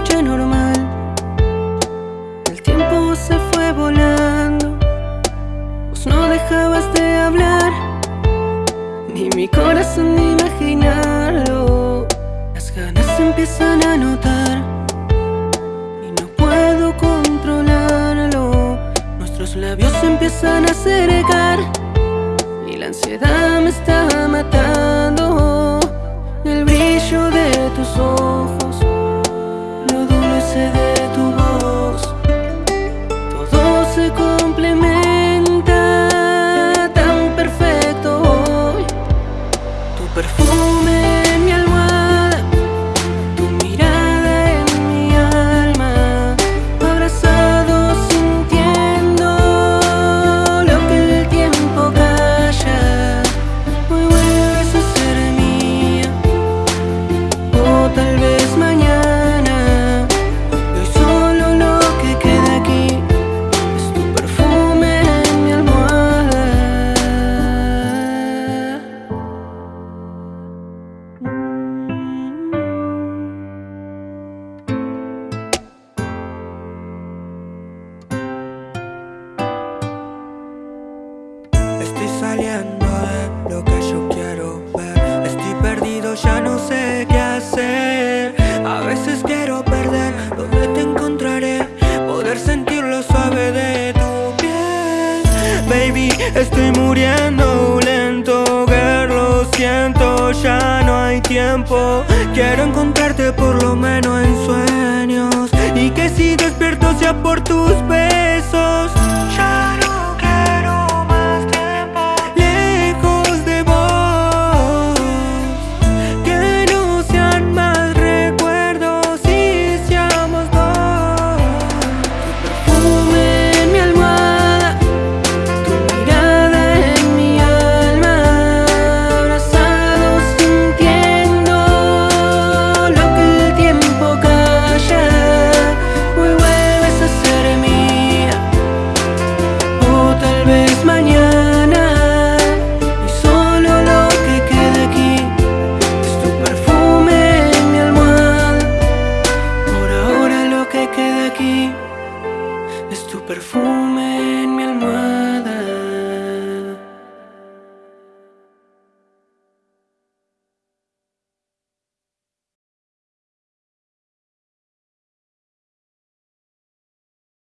noche normal. El tiempo se fue volando. Vos no dejabas de hablar Ni mi corazón ni imaginarlo. Las ganas se empiezan a notar Y no puedo controlarlo. Nuestros labios se empiezan a acercar Y la ansiedad me está matando. El brillo de tus ojos saliendo de lo que yo quiero ver. Estoy perdido, ya no sé qué hacer. A veces quiero perder donde te encontraré Poder sentir lo suave de tu piel. Baby, estoy muriendo lento lo siento, ya no hay tiempo. Quiero encontrarte por lo menos en sueños. Y que si despierto sea por tus besos es tu perfume